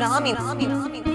tsunami. tsunami.